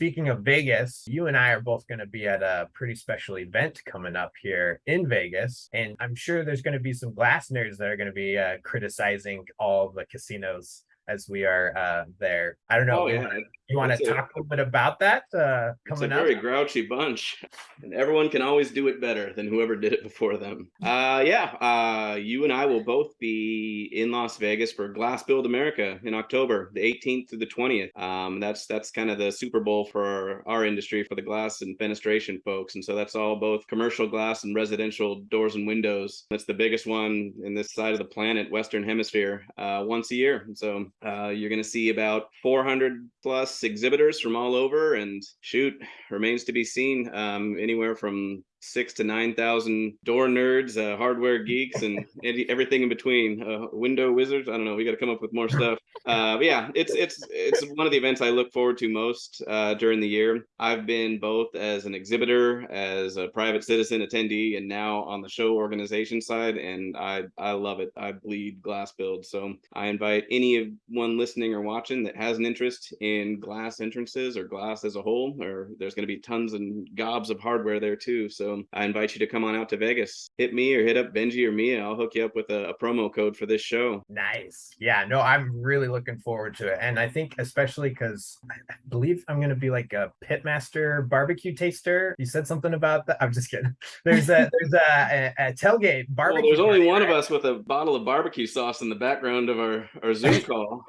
speaking of Vegas, you and I are both going to be at a pretty special event coming up here in Vegas. And I'm sure there's going to be some glass nerds that are going to be uh, criticizing all the casinos as we are uh, there. I don't know. Oh, yeah. You want to talk a little bit about that uh, It's a coming up? very grouchy bunch, and everyone can always do it better than whoever did it before them. Uh, yeah, uh, you and I will both be in Las Vegas for Glass Build America in October, the 18th through the 20th. Um, that's that's kind of the Super Bowl for our industry, for the glass and fenestration folks, and so that's all both commercial glass and residential doors and windows. That's the biggest one in this side of the planet, Western Hemisphere, uh, once a year. And so uh, you're going to see about 400 plus exhibitors from all over, and shoot, remains to be seen. Um, anywhere from six to nine thousand door nerds, uh, hardware geeks, and everything in between. Uh, window wizards. I don't know. We got to come up with more stuff. Uh, but yeah, it's it's it's one of the events I look forward to most uh, during the year. I've been both as an exhibitor, as a private citizen attendee, and now on the show organization side, and I I love it. I bleed glass build, so I invite anyone listening or watching that has an interest in glass entrances or glass as a whole, or there's going to be tons and gobs of hardware there too. So I invite you to come on out to Vegas. Hit me or hit up Benji or Mia. I'll hook you up with a, a promo code for this show. Nice. Yeah, no, I'm really looking forward to it. And I think especially because I I believe I'm gonna be like a pitmaster barbecue taster. You said something about that. I'm just kidding. There's a there's a, a, a tailgate Well, barbecue. there's only party, one of us with a bottle of barbecue sauce in the background of our, our Zoom call,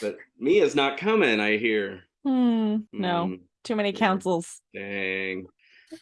but Mia's not coming, I hear. Hmm, no, Hmm. too many councils. Dang.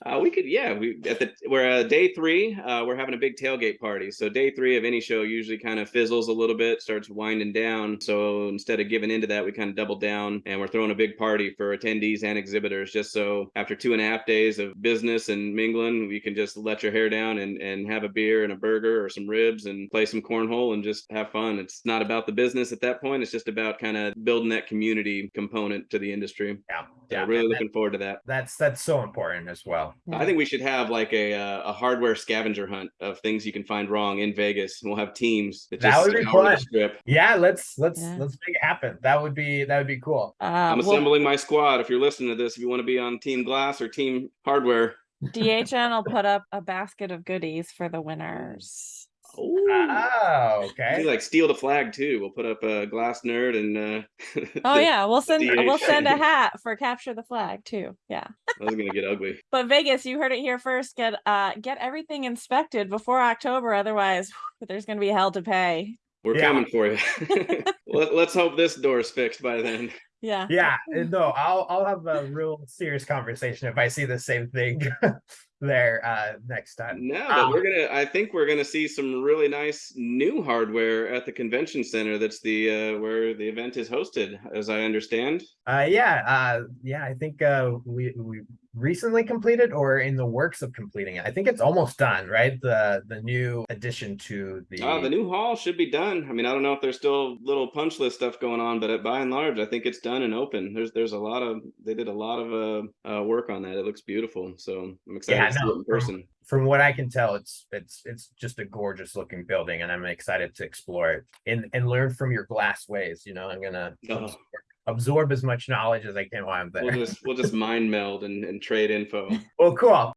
Uh, we could, yeah. We at the we're uh, day three. Uh, we're having a big tailgate party. So day three of any show usually kind of fizzles a little bit, starts winding down. So instead of giving into that, we kind of double down and we're throwing a big party for attendees and exhibitors. Just so after two and a half days of business and mingling, you can just let your hair down and and have a beer and a burger or some ribs and play some cornhole and just have fun. It's not about the business at that point. It's just about kind of building that community component to the industry. Yeah, So yeah. really and that- looking forward to that. that's that's so important as well. I think we should have like a uh, a hardware scavenger hunt of things you can find wrong in Vegas. We'll have teams that That just would be scour fun. strip. Yeah, let's let's Yeah. let's make it happen. That would be that would be cool. Uh, I'm well, assembling my squad. If you're listening to this, if you want to be on Team Glass or Team Hardware, DHN will put up a basket of goodies for the winners. Oh, Oh, we okay. like steal the flag too. We'll put up a glass nerd and. Uh, Oh the- yeah, we'll send we'll send a hat for capture the flag too. Yeah. That was gonna get ugly. But Vegas, you heard it here first. Get uh get everything inspected before October, otherwise there's gonna be hell to pay. We're Yeah. coming for you. Let, let's hope this door is fixed by then. Yeah. Yeah, no, I'll I'll have a real serious conversation if I see the same thing there uh next time. No, but Um, we're gonna. I think we're gonna see some really nice new hardware at the convention center. That's the uh, where the event is hosted, as I understand. Uh yeah, uh yeah, I think uh we we recently completed or in the works of completing it. I think it's almost done, right? The the new addition to the Uh, the new hall should be done. I mean, I don't know if there's still little punch list stuff going on, but by and large, I think it's done and open. There's there's a lot of they did a lot of uh, uh work on that. It looks beautiful, so I'm excited Yeah, to see no, it in person. from what I can tell, it's it's it's just a gorgeous looking building, and I'm excited to explore it and and learn from your glass ways. You know, I'm gonna Oh. Absorb, as much knowledge as I can while I'm there. We'll just we'll just mind meld and, and trade info. Well, cool.